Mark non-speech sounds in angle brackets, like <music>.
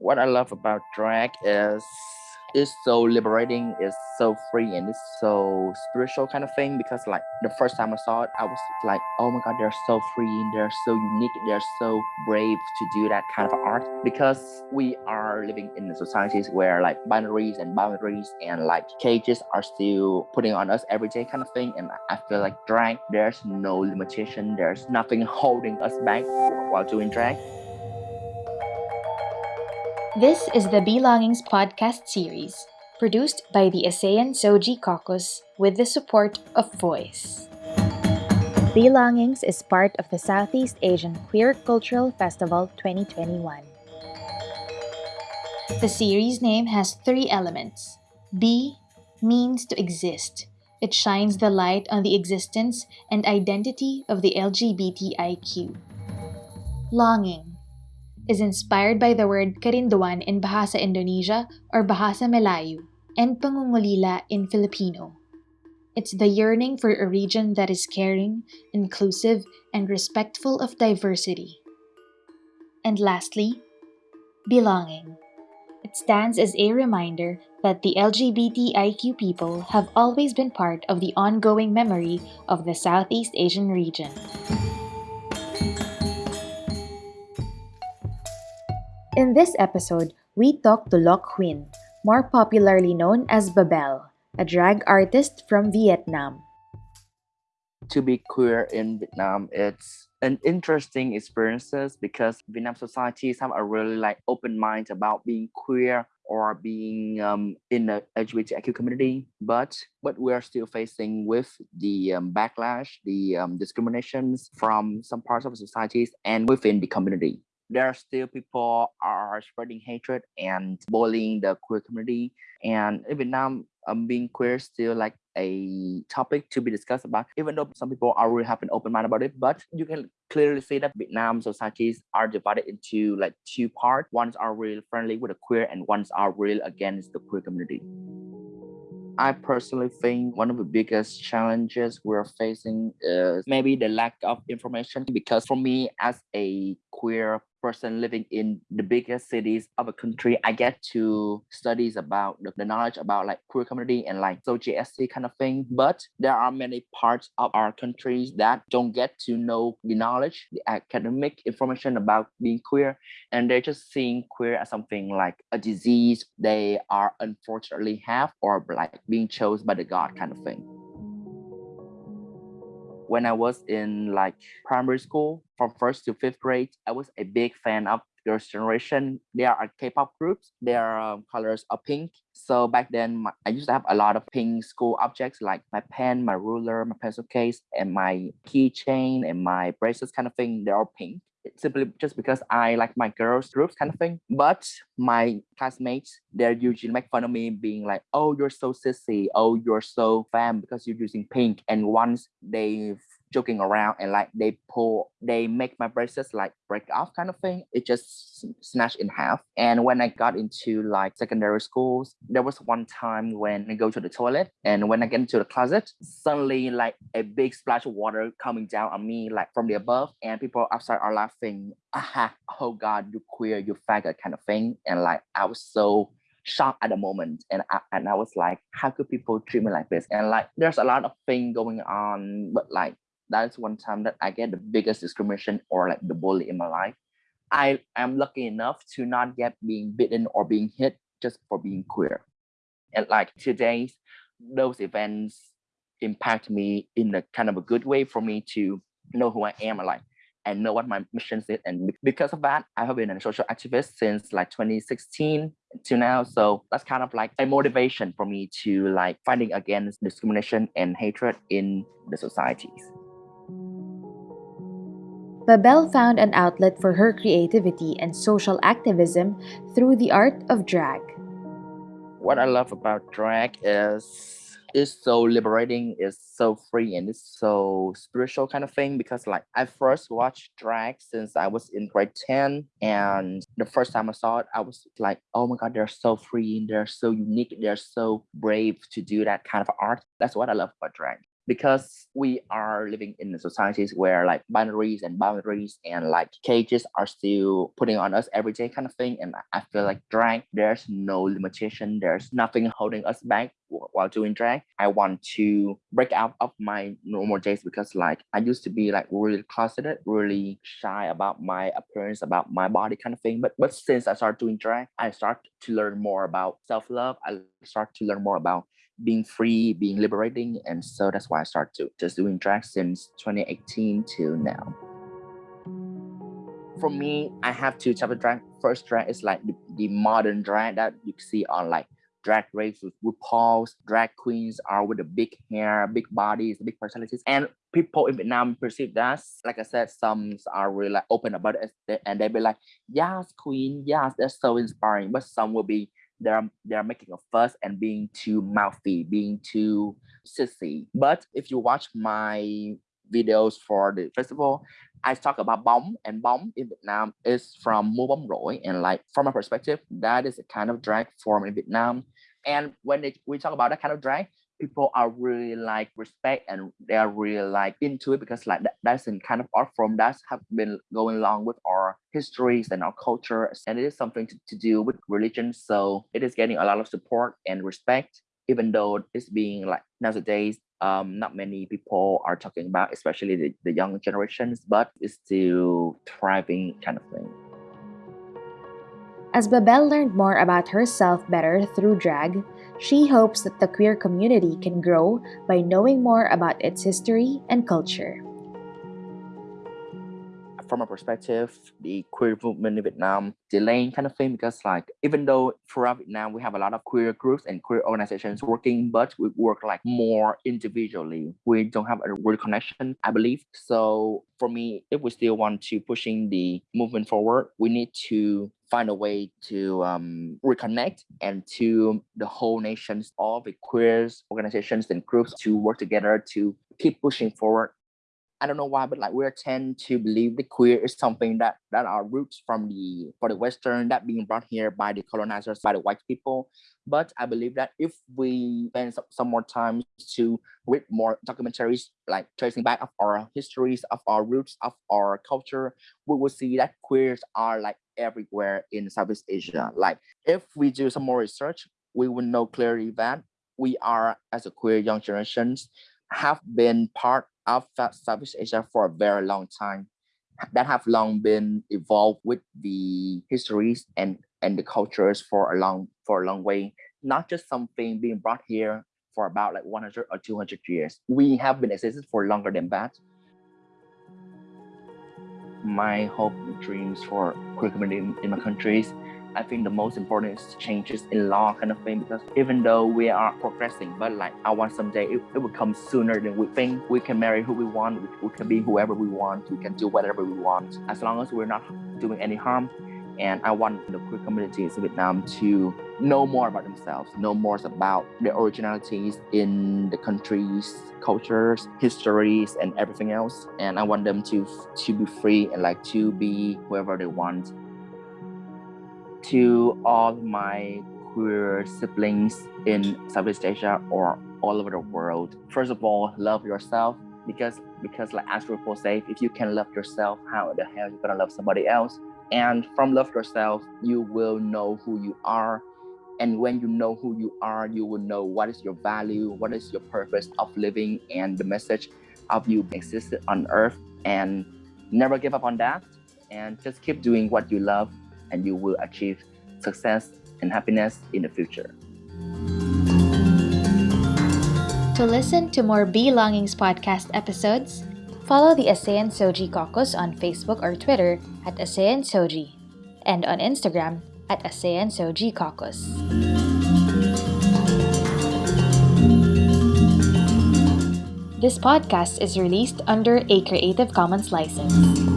what I love about drag is it's so liberating, it's so free, and it's so spiritual kind of thing. Because like the first time I saw it, I was like, oh my god, they're so free, and they're so unique, they're so brave to do that kind of art. Because we are living in a societies where like boundaries and boundaries and like cages are still putting on us every day kind of thing. And I feel like drag, there's no limitation, there's nothing <laughs> holding us back while doing drag. This is the Belongings podcast series, produced by the ASEAN SOGIE Caucus with the support of Voice. Belongings is part of the Southeast Asian Queer Cultural Festival 2021. The series name has three elements. B means to exist. It shines the light on the existence and identity of the LGBTIQ. Longing is inspired by the word Kerinduan in Bahasa Indonesia or Bahasa Melayu and Pangungulila in Filipino. It's the yearning for a region that is caring, inclusive, and respectful of diversity. And lastly, belonging. It stands as a reminder that the LGBTIQ people have always been part of the ongoing memory of the Southeast Asian region. In this episode, we talk to Loc Huynh, more popularly known as Babel, a drag artist from Vietnam. To be queer in Vietnam, it's an interesting experiences because Vietnam societies have a really like open mind about being queer or being um, in the LGBTQ community, but what we are still facing with the um, backlash, the um, discriminations from some parts of societies and within the community there are still people are spreading hatred and bullying the queer community. And in Vietnam, um, being queer is still like a topic to be discussed about, even though some people are really have an open mind about it. But you can clearly see that Vietnam societies are divided into like two parts. Ones are really friendly with the queer and ones are really against the queer community. I personally think one of the biggest challenges we're facing is maybe the lack of information because for me as a queer person living in the biggest cities of a country, I get to studies about the, the knowledge about like queer community and like SOGIESC kind of thing. But there are many parts of our countries that don't get to know the knowledge, the academic information about being queer, and they're just seeing queer as something like a disease they are unfortunately have or like being chose by the God kind of thing when I was in like primary school from first to fifth grade, I was a big fan of Girls' Generation. They are K-pop groups. Their um, colors are pink. So back then, my, I used to have a lot of pink school objects like my pen, my ruler, my pencil case, and my keychain and my bracelets kind of thing. They're all pink simply just because I like my girls groups kind of thing. But my classmates, they're usually make fun of me being like, oh, you're so sissy. Oh, you're so femme because you're using pink. And once they've joking around and like they pull they make my braces like break off kind of thing. It just smashed in half. And when i got into like secondary schools there was one time when i go to the toilet and when i get into the closet suddenly like a big splash of water coming down on me like from the above. And people outside are laughing aha oh god you queer you faggot kind of thing. And like i was so shocked at the moment. And I, and I was like how could people treat me like this? And like there's a lot of thing going on but like that's one time that I get the biggest discrimination or like the bully in my life. I am lucky enough to not get being bitten or being hit just for being queer. And like today, those events impact me in a kind of a good way for me to know who I am like and know what my mission is. And because of that, I have been a social activist since like 2016 to now. So that's kind of like a motivation for me to like fighting against discrimination and hatred in the societies. Babel found an outlet for her creativity and social activism through the art of drag. What I love about drag is it's so liberating, it's so free, and it's so spiritual kind of thing because like I first watched drag since I was in grade 10 and the first time I saw it, I was like, oh my god, they're so free, and they're so unique, they're so brave to do that kind of art. That's what I love about drag because we are living in societies where like boundaries and boundaries and like cages are still putting on us every day kind of thing and i feel like drag there's no limitation there's nothing holding us back while doing drag. I want to break out of my normal days because like i used to be like really closeted really shy about my appearance about my body kind of thing but but since i started doing drag i start to learn more about self-love i start to learn more about being free, being liberating. And so that's why I started to just doing drag since 2018 till now. For me, I have two types of drag. First drag is like the, the modern drag that you see on like drag race with RuPaul's drag queens are with the big hair, big bodies, big personalities. And people in Vietnam perceive that, like I said, some are really like open about it and they be like, yes, queen, yes, that's so inspiring. But some will be they're they're making a fuss and being too mouthy, being too sissy. But if you watch my videos for the festival, I talk about bóng and bóng in Vietnam is from múa bóng rỗi and like from my perspective, that is a kind of drag form in Vietnam. And when they, we talk about that kind of drag, people are really like respect and they are really like into it because like that, that's in kind of art form that's have been going along with our histories and our culture and it is something to, to do with religion so it is getting a lot of support and respect even though it's being like nowadays um not many people are talking about especially the, the young generations but it's still thriving kind of thing as Babel learned more about herself better through drag, she hopes that the queer community can grow by knowing more about its history and culture. From a perspective, the queer movement in Vietnam delaying kind of thing because like even though throughout Vietnam we have a lot of queer groups and queer organizations working, but we work like more individually. We don't have a real connection, I believe. So for me, if we still want to pushing the movement forward, we need to find a way to um, reconnect and to the whole nations, all the queers, organizations and groups to work together to keep pushing forward I don't know why, but like we tend to believe the queer is something that that are roots from the for the Western that being brought here by the colonizers, by the white people. But I believe that if we spend some, some more time to read more documentaries, like tracing back of our histories, of our roots, of our culture, we will see that queers are like everywhere in Southeast Asia. Like if we do some more research, we will know clearly that we are as a queer young generations have been part of Southeast Asia for a very long time that have long been evolved with the histories and and the cultures for a long for a long way. Not just something being brought here for about like 100 or 200 years. We have been existed for longer than that. My hope and dreams for queer community in, in my countries I think the most important is changes in law kind of thing because even though we are progressing, but like I want someday it, it will come sooner than we think. We can marry who we want, we, we can be whoever we want, we can do whatever we want as long as we're not doing any harm. And I want the queer communities in Vietnam to know more about themselves, know more about their originalities in the countries, cultures, histories, and everything else. And I want them to to be free and like to be whoever they want to all my queer siblings in Southeast Asia or all over the world. First of all, love yourself because because like as RuPaul says, if you can love yourself, how the hell you gonna love somebody else? And from love yourself, you will know who you are. And when you know who you are, you will know what is your value, what is your purpose of living, and the message of you existed on earth. And never give up on that. And just keep doing what you love and you will achieve success and happiness in the future. To listen to more Belongings podcast episodes, follow the ASEAN SOGIE Caucus on Facebook or Twitter at ASEAN SOGIE and on Instagram at ASEAN SOGIE Caucus. This podcast is released under a Creative Commons license.